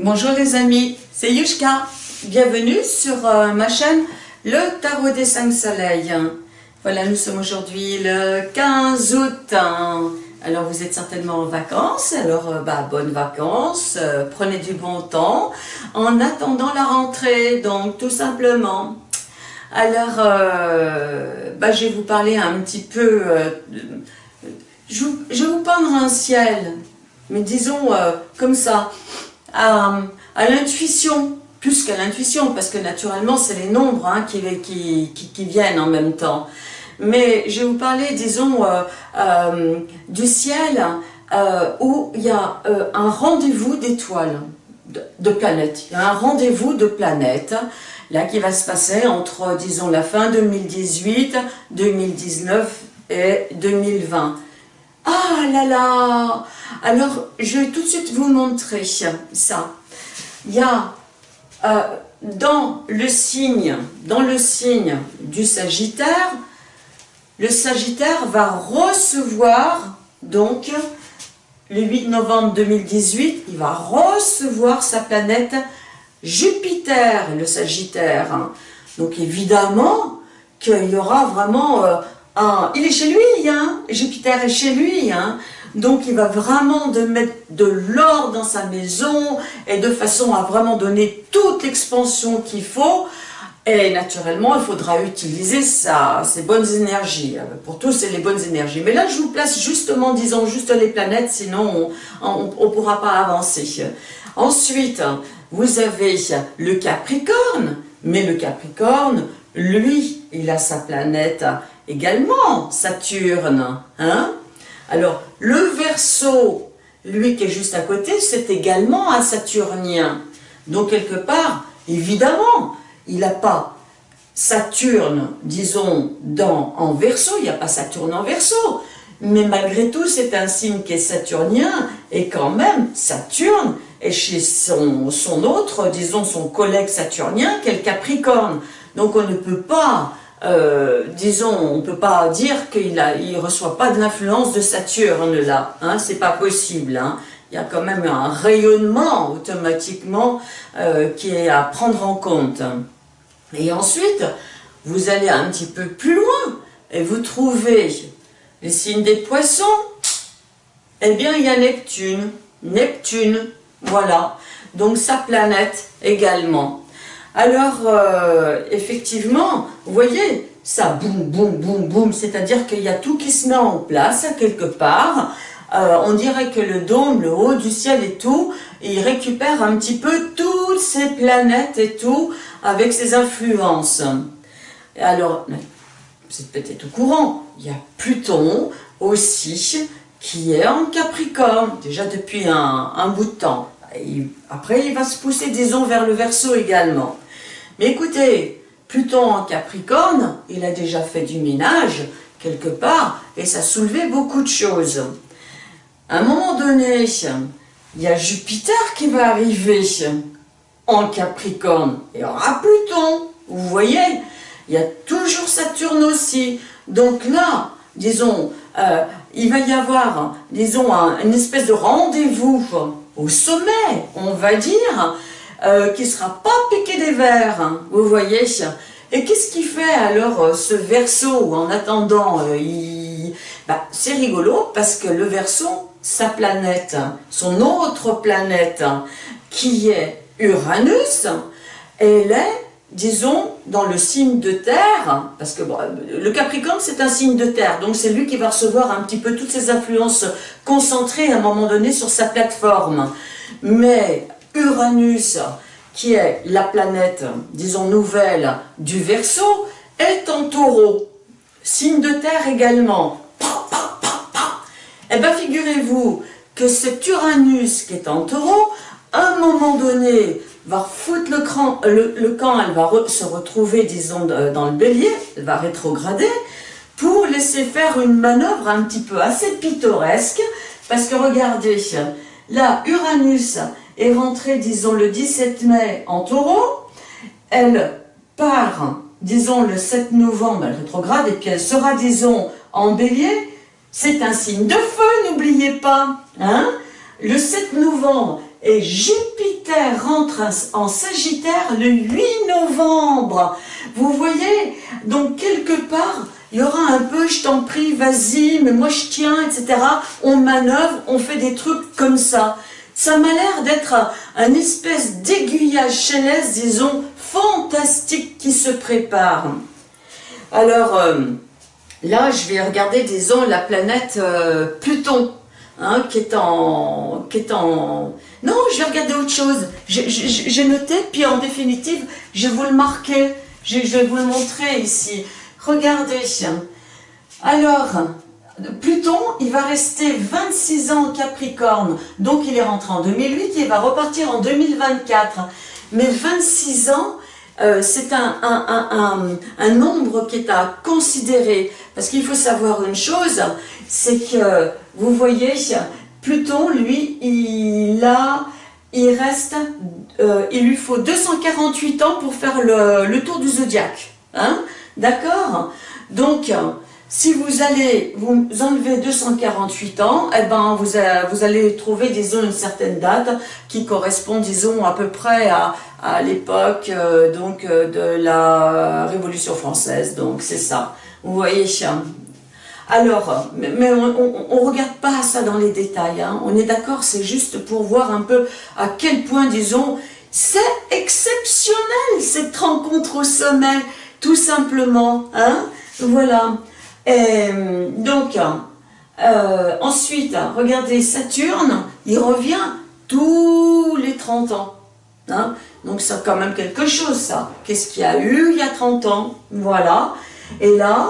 Bonjour les amis, c'est Yushka. Bienvenue sur euh, ma chaîne Le Tarot des 5 Soleils. Voilà, nous sommes aujourd'hui le 15 août. Alors vous êtes certainement en vacances, alors euh, bah, bonnes vacances, euh, prenez du bon temps en attendant la rentrée, donc tout simplement. Alors, bah, je vais vous parler un petit peu, je, vais vous peindre un ciel, mais disons comme ça, à, l'intuition, plus qu'à l'intuition, parce que naturellement c'est les nombres hein, qui, viennent en même temps. Mais je vais vous parler, disons, euh, euh, du ciel euh, où il y a un rendez-vous d'étoiles, de, planètes. Il y a un rendez-vous de planètes, là, qui va se passer entre, disons, la fin 2018, 2019 et 2020. Ah là là Alors, je vais tout de suite vous montrer ça. Il y a euh, dans le signe, dans le signe du Sagittaire, le Sagittaire va recevoir, donc, le 8 novembre 2018, il va recevoir sa planète Jupiter, le Sagittaire. Donc évidemment qu'il y aura vraiment euh, ah, il est chez lui, hein Jupiter est chez lui, hein donc il va vraiment de mettre de l'or dans sa maison et de façon à vraiment donner toute l'expansion qu'il faut. Et naturellement, il faudra utiliser ça, ces bonnes énergies. Pour tous, c'est les bonnes énergies. Mais là, je vous place justement, disons, juste les planètes, sinon on ne pourra pas avancer. Ensuite, vous avez le Capricorne. Mais le Capricorne, lui, il a sa planète également Saturne. Hein Alors, le Verseau, lui qui est juste à côté, c'est également un Saturnien. Donc, quelque part, évidemment, il n'a pas Saturne, disons, dans, en Verseau, il n'y a pas Saturne en Verseau, mais malgré tout, c'est un signe qui est saturnien, et quand même, Saturne est chez son, son autre, disons son collègue saturnien, qui est le Capricorne. Donc on ne peut pas euh, disons, on ne peut pas dire qu'il ne reçoit pas de l'influence de Saturne là, hein, c'est pas possible. Hein. Il y a quand même un rayonnement automatiquement euh, qui est à prendre en compte. Et ensuite, vous allez un petit peu plus loin et vous trouvez les signes des poissons. Eh bien, il y a Neptune. Neptune, voilà. Donc sa planète également. Alors, euh, effectivement, vous voyez, ça boum, boum, boum, boum, c'est-à-dire qu'il y a tout qui se met en place quelque part. Euh, on dirait que le dôme, le haut du ciel et tout, il récupère un petit peu toutes ces planètes et tout, avec ses influences. alors, c'est peut-être au courant, il y a Pluton aussi, qui est en Capricorne, déjà depuis un, bout de temps. après, il va se pousser, disons, vers le Verseau également. Mais écoutez, Pluton en Capricorne, il a déjà fait du ménage, quelque part, et ça soulevait beaucoup de choses. À un moment donné, il y a Jupiter qui va arriver en Capricorne, et aura Pluton, vous voyez, il y a toujours Saturne aussi. Donc là, disons, euh, il va y avoir, disons, une espèce de rendez-vous au sommet, on va dire, euh, qui ne sera pas piqué des vers, hein, vous voyez. Et qu'est-ce qui fait alors euh, ce verso en attendant euh, bah, C'est rigolo parce que le verso, sa planète, son autre planète, qui est Uranus, elle est, disons, dans le signe de terre, parce que le Capricorne c'est un signe de terre, donc c'est lui qui va recevoir un petit peu toutes ces influences concentrées à un moment donné sur sa plateforme. Mais Uranus, qui est la planète, disons nouvelle, du Verseau, est en taureau. Signe de terre également. Eh bien, figurez-vous que cet Uranus qui est en taureau, à un moment donné, va foutre le, camp, le, camp elle va se retrouver, disons, dans le bélier, elle va rétrograder, pour laisser faire une manœuvre un petit peu assez pittoresque, parce que regardez, là, Uranus, est rentrée, disons, le 17 mai en taureau. Elle part, disons, le 7 novembre, elle rétrograde, et puis elle sera, disons, en bélier. C'est un signe de feu, n'oubliez pas. Hein le 7 novembre, et Jupiter rentre en Sagittaire le 8 novembre. Vous voyez, donc quelque part, il y aura un peu, je t'en prie, vas-y, mais moi je tiens, etc. On manœuvre, on fait des trucs comme ça. Ça m'a l'air d'être un, espèce d'aiguillage céleste, disons, fantastique qui se prépare. Alors, euh, là, je vais regarder, disons, la planète euh, Pluton, hein, qui, est en, qui est en... Non, je vais regarder autre chose. J'ai noté, puis en définitive, je vais vous le marquer. Je, je vais vous le montrer ici. Regardez. Alors, Pluton, il va rester 26 ans en Capricorne, donc il est rentré en 2008, il va repartir en 2024. Mais 26 ans, euh, c'est un, un, nombre qui est à considérer, parce qu'il faut savoir une chose, c'est que, vous voyez, Pluton, lui, il a, il reste, euh, il lui faut 248 ans pour faire le, tour du zodiaque, hein, d'accord? Donc, si vous allez vous enlever 248 ans, eh ben vous, vous allez trouver, disons, une certaine date qui correspond, disons, à peu près à, à l'époque euh, donc euh, de la Révolution française. Donc c'est ça. Vous voyez alors, mais on ne regarde pas ça dans les détails, hein. on est d'accord, c'est juste pour voir un peu à quel point, disons, c'est exceptionnel cette rencontre au sommet, tout simplement. Hein voilà. Et, donc, euh, ensuite, regardez, Saturne, il revient tous les 30 ans. Hein Donc c'est quand même quelque chose, ça. Qu'est-ce qu'il y a eu il y a 30 ans? Voilà. Et là,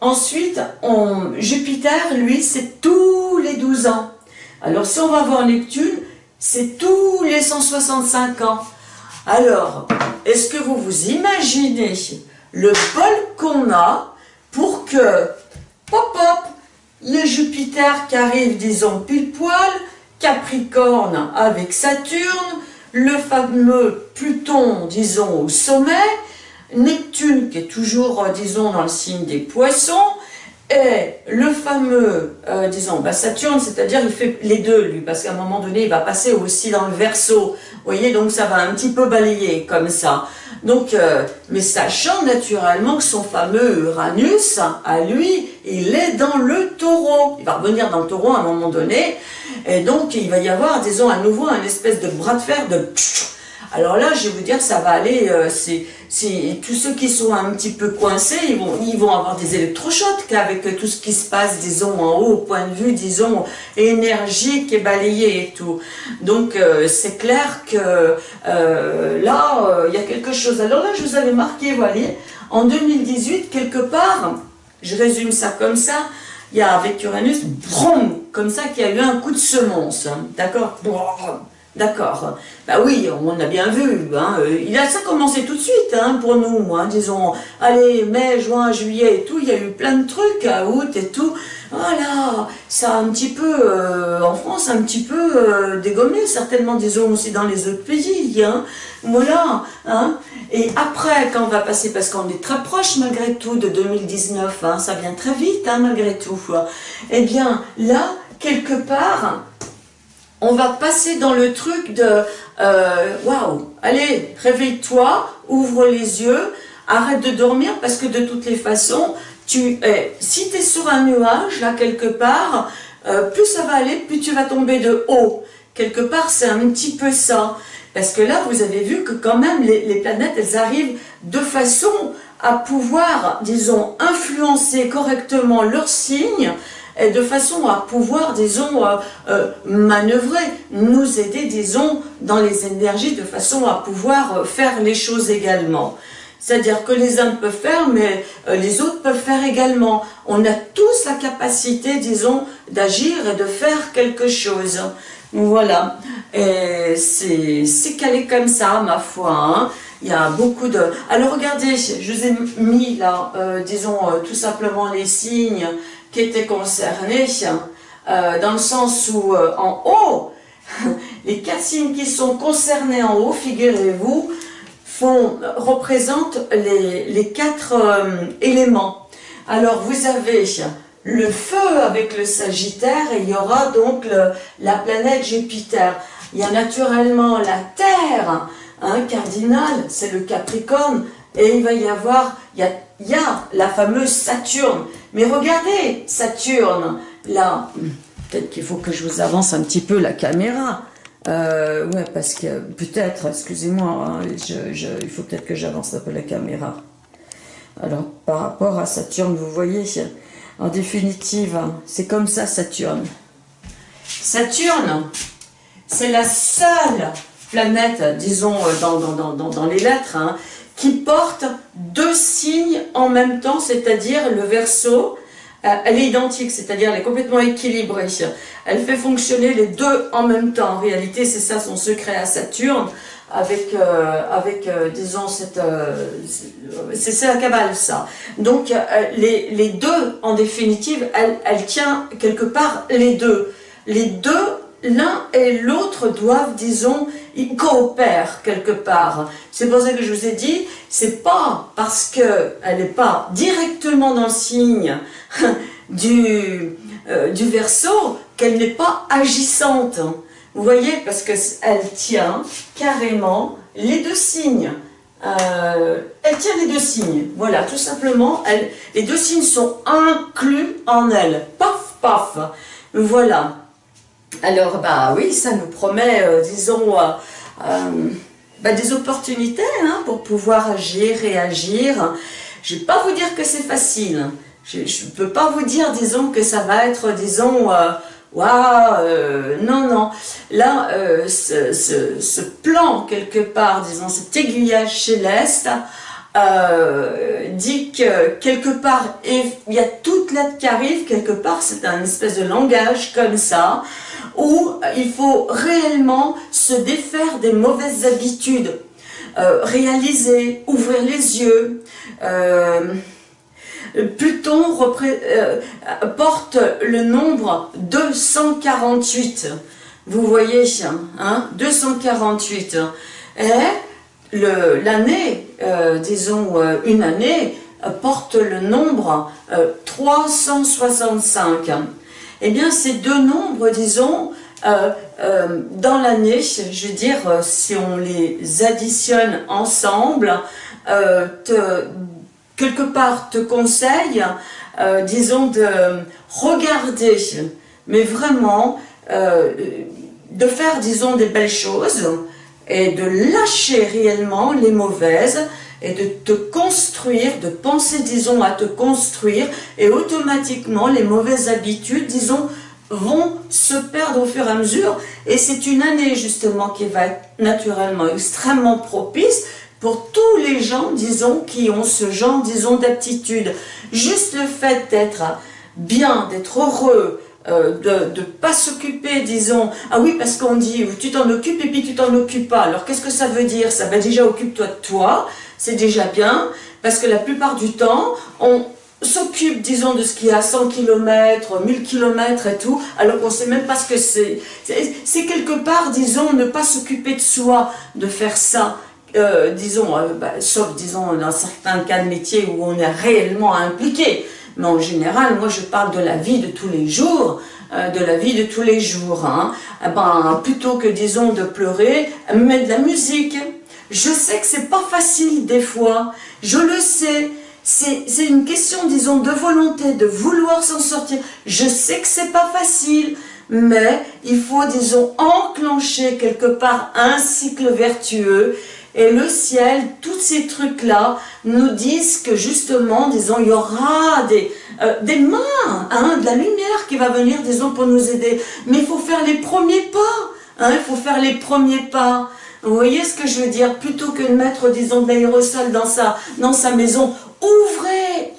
ensuite, on, Jupiter, lui, c'est tous les 12 ans. Alors si on va voir Neptune, c'est tous les 165 ans. Alors, est-ce que vous vous imaginez le bol qu'on a pour que, pop pop, le Jupiter qui arrive, disons, pile poil, Capricorne avec Saturne, le fameux Pluton, disons, au sommet, Neptune qui est toujours, euh, disons, dans le signe des poissons, et le fameux, euh, disons, bah, Saturne, c'est-à-dire il fait les deux, lui, parce qu'à un moment donné, il va passer aussi dans le Verseau. Vous voyez, donc ça va un petit peu balayer comme ça. Donc, euh, mais sachant naturellement que son fameux Uranus, à lui, il est dans le taureau. Il va revenir dans le taureau à un moment donné, et donc il va y avoir, disons, à nouveau un espèce de bras de fer de... Alors là, je vais vous dire, ça va aller, euh, c'est tous ceux qui sont un petit peu coincés, ils vont, avoir des électrochocs avec tout ce qui se passe, disons, en haut, au point de vue, disons, énergique et balayé et tout. Donc, euh, c'est clair que euh, là, il y a quelque chose. Alors là, je vous avais marqué, vous voyez, en 2018, quelque part, je résume ça comme ça, il y a avec Uranus, brum, comme ça, qu'il y a eu un coup de semonce, hein, d'accord? D'accord. Bah oui, on a bien vu. Hein. Il a ça commencé tout de suite hein, pour nous. Disons, allez, mai, juin, juillet et tout, il y a eu plein de trucs à août et tout. Voilà, ça a un petit peu, euh, en France, un petit peu euh, dégommé, certainement, disons, aussi dans les autres pays. Hein. Voilà. Hein. Et après, quand on va passer, parce qu'on est très proche malgré tout de 2019, hein, ça vient très vite hein, malgré tout. Eh bien, là, quelque part, on va passer dans le truc de euh, waouh, allez, réveille-toi, ouvre les yeux, arrête de dormir parce que de toutes les façons, tu es, si tu es sur un nuage, là quelque part, euh, plus ça va aller, plus tu vas tomber de haut. Quelque part, c'est un petit peu ça. Parce que là, vous avez vu que quand même, les, planètes, elles arrivent de façon à pouvoir, disons, influencer correctement leurs signes, de façon à pouvoir, disons, euh, euh, manœuvrer, nous aider, disons, dans les énergies, de façon à pouvoir euh, faire les choses également. C'est-à-dire que les uns peuvent faire, mais les autres peuvent faire également. On a tous la capacité, disons, d'agir et de faire quelque chose. Voilà. Et c'est calé comme ça, ma foi. Hein. Il y a beaucoup de... Alors regardez, je vous ai mis là, disons, tout simplement les signes qui étaient concernés, euh, dans le sens où euh, en haut, les quatre signes qui sont concernés en haut, figurez-vous, font représentent les, quatre euh, éléments. Alors vous avez le feu avec le Sagittaire et il y aura donc la planète Jupiter. il y a naturellement la Terre, un cardinal, c'est le Capricorne, et il va y avoir, il y a, y a la fameuse Saturne. Mais regardez, Saturne, là, peut-être qu'il faut que je vous avance un petit peu la caméra. Euh, ouais, parce que peut-être, excusez-moi, hein, il faut peut-être que j'avance un peu la caméra. Alors, par rapport à Saturne, vous voyez, en définitive, c'est comme ça Saturne. Saturne, c'est la seule planète, disons, euh, dans, dans, dans, dans les lettres, hein, qui porte deux signes en même temps, c'est-à-dire le verso, euh, elle est identique, c'est-à-dire elle est complètement équilibrée. Elle fait fonctionner les deux en même temps. En réalité, c'est ça son secret à Saturne, avec, euh, avec euh, disons, cette, c'est la cabale, ça. Donc, les, les, deux, en définitive, elle, elle tient quelque part les deux. Les deux l'un et l'autre doivent, disons, ils coopèrent quelque part. C'est pour ça que je vous ai dit, c'est pas parce qu'elle n'est pas directement dans le signe du, euh, du verso qu'elle n'est pas agissante. Vous voyez, parce qu'elle tient carrément les deux signes. Euh, elle tient les deux signes. Voilà, tout simplement, les deux signes sont inclus en elle. Paf, paf. Voilà. Alors, bah oui, ça nous promet, euh, disons, euh, euh, bah, des opportunités hein, pour pouvoir agir, réagir. Je ne vais pas vous dire que c'est facile. Je ne peux pas vous dire, disons, que ça va être, disons, waouh, non, non. Là, ce, plan, quelque part, disons, cet aiguillage céleste, dit que quelque part, il y a toute lettre qui arrive, quelque part, c'est un espèce de langage comme ça, où il faut réellement se défaire des mauvaises habitudes, euh, réaliser, ouvrir les yeux. Euh, Pluton porte le nombre 248. Vous voyez, hein, 248. Et l'année, euh, disons euh, une année, euh, porte le nombre 365. Eh bien, ces deux nombres, disons, dans l'année, je veux dire, si on les additionne ensemble, quelque part te conseille, disons, de regarder, mais vraiment, de faire, disons, des belles choses, et de lâcher réellement les mauvaises et de te construire, de penser, disons, à te construire et automatiquement les mauvaises habitudes, disons, vont se perdre au fur et à mesure et c'est une année justement qui va être naturellement extrêmement propice pour tous les gens, disons, qui ont ce genre, disons, d'aptitude. Juste le fait d'être bien, d'être heureux, euh, de ne pas s'occuper, disons, ah oui, parce qu'on dit, tu t'en occupes et puis tu t'en occupes pas. Alors qu'est-ce que ça veut dire? Ça va déjà occupe-toi de toi, c'est déjà bien, parce que la plupart du temps, on s'occupe, disons, de ce qui est à 100 km, 1000 km et tout, alors qu'on sait même pas ce que c'est. C'est quelque part, disons, ne pas s'occuper de soi, de faire ça. Euh, disons, euh, bah, sauf, disons, dans certains cas de métier où on est réellement impliqué mais en général, moi je parle de la vie de tous les jours, euh, de la vie de tous les jours. Hein. Eh ben, plutôt que, disons, de pleurer, mettre de la musique. Je sais que c'est pas facile des fois, je le sais, c'est une question, disons, de volonté, de vouloir s'en sortir. Je sais que c'est pas facile, mais il faut, disons, enclencher quelque part un cycle vertueux et le ciel, tous ces trucs-là nous disent que justement, disons, il y aura des, euh, des mains, hein, de la lumière qui va venir, disons, pour nous aider. Mais il faut faire les premiers pas, hein, il faut faire les premiers pas. Vous voyez ce que je veux dire? Plutôt que de mettre, disons, de l'aérosol dans dans sa maison, ouvrez,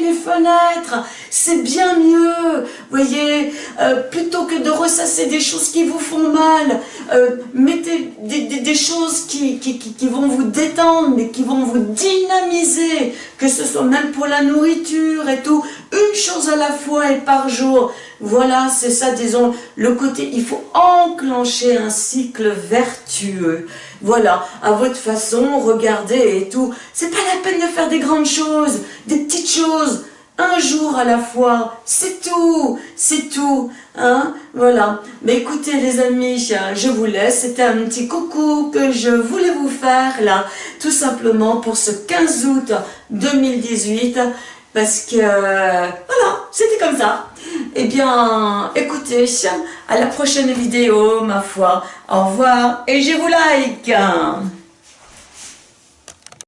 les fenêtres, c'est bien mieux, voyez, euh, plutôt que de ressasser des choses qui vous font mal, euh, mettez des, choses qui, vont vous détendre, mais qui vont vous dynamiser, que ce soit même pour la nourriture et tout, une chose à la fois et par jour, voilà, c'est ça, disons, le côté, il faut enclencher un cycle vertueux. Voilà, à votre façon, regardez et tout. C'est pas la peine de faire des grandes choses, des petites choses. un jour à la fois, c'est tout, c'est tout, hein, voilà. Mais écoutez les amis, je vous laisse, c'était un petit coucou que je voulais vous faire là, tout simplement pour ce 15 août 2018, parce que, voilà, c'était comme ça. Eh bien, écoutez, à la prochaine vidéo, ma foi, au revoir, et je vous like